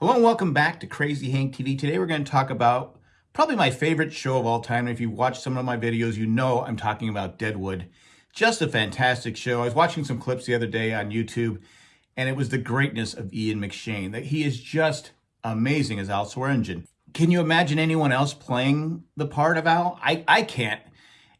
Hello and welcome back to Crazy Hank TV. Today we're going to talk about probably my favorite show of all time. If you watch some of my videos, you know I'm talking about Deadwood. Just a fantastic show. I was watching some clips the other day on YouTube, and it was the greatness of Ian McShane. That he is just amazing as Al Swearingen. Can you imagine anyone else playing the part of Al? I, I can't.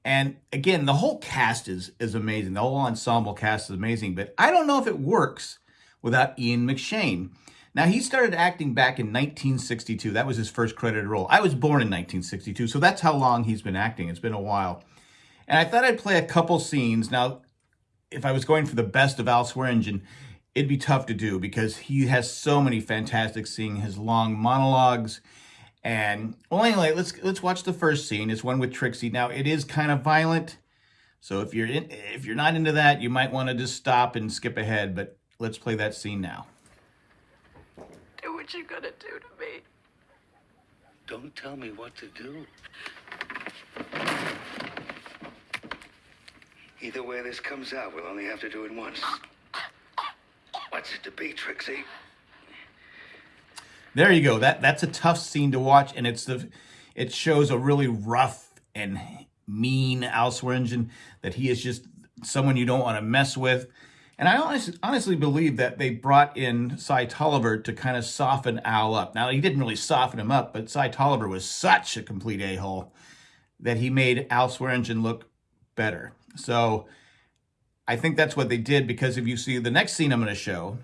And again, the whole cast is, is amazing. The whole ensemble cast is amazing, but I don't know if it works without Ian McShane. Now, he started acting back in 1962. That was his first credited role. I was born in 1962, so that's how long he's been acting. It's been a while. And I thought I'd play a couple scenes. Now, if I was going for the best of Al Swearingen, it'd be tough to do because he has so many fantastic scenes, his long monologues. And well, anyway, let's let's watch the first scene. It's one with Trixie. Now, it is kind of violent. So if you're in, if you're not into that, you might want to just stop and skip ahead, but let's play that scene now what you gonna do to me? Don't tell me what to do. Either way this comes out, we'll only have to do it once. What's it to be, Trixie? There you go. That that's a tough scene to watch, and it's the it shows a really rough and mean Al Swearingen that he is just someone you don't want to mess with. And I honestly, honestly believe that they brought in Cy Tolliver to kind of soften Al up. Now, he didn't really soften him up, but Cy Tolliver was such a complete a-hole that he made Al Swearingen look better. So I think that's what they did because if you see the next scene I'm going to show,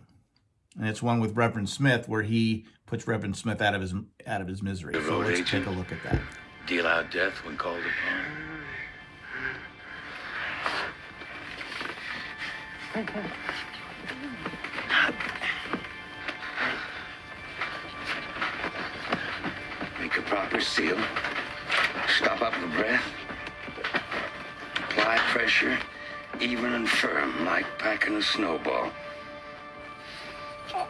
and it's one with Reverend Smith where he puts Reverend Smith out of his out of his misery. So let's agent. take a look at that. Deal out death when called upon. Make a proper seal. Stop up the breath. Apply pressure, even and firm, like packing a snowball. You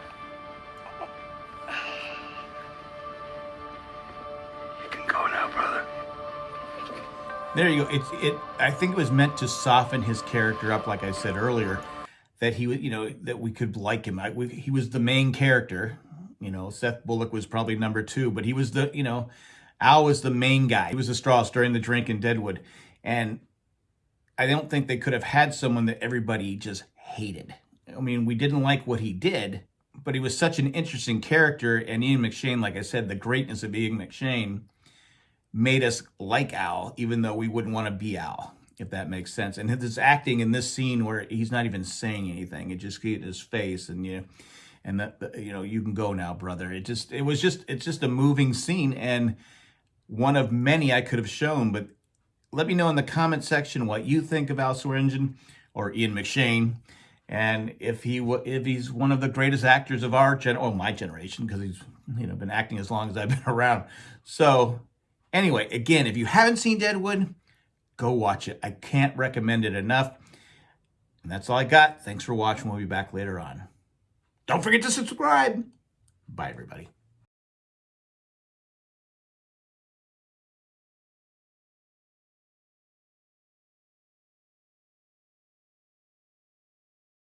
can go now, brother. There you go. It, it, I think it was meant to soften his character up, like I said earlier that he was, you know, that we could like him. I, we, he was the main character. You know, Seth Bullock was probably number two, but he was the, you know, Al was the main guy. He was the straw stirring the drink in Deadwood. And I don't think they could have had someone that everybody just hated. I mean, we didn't like what he did, but he was such an interesting character. And Ian McShane, like I said, the greatness of Ian McShane made us like Al, even though we wouldn't want to be Al if that makes sense. And his acting in this scene where he's not even saying anything, it just get his face and you, and that you know you can go now, brother. It just it was just it's just a moving scene and one of many I could have shown. But let me know in the comment section what you think of Al Swearingen or Ian McShane. And if he if he's one of the greatest actors of our gen, oh my generation, because he's you know been acting as long as I've been around. So anyway, again, if you haven't seen Deadwood, go watch it. I can't recommend it enough. And that's all I got. Thanks for watching. We'll be back later on. Don't forget to subscribe. Bye, everybody.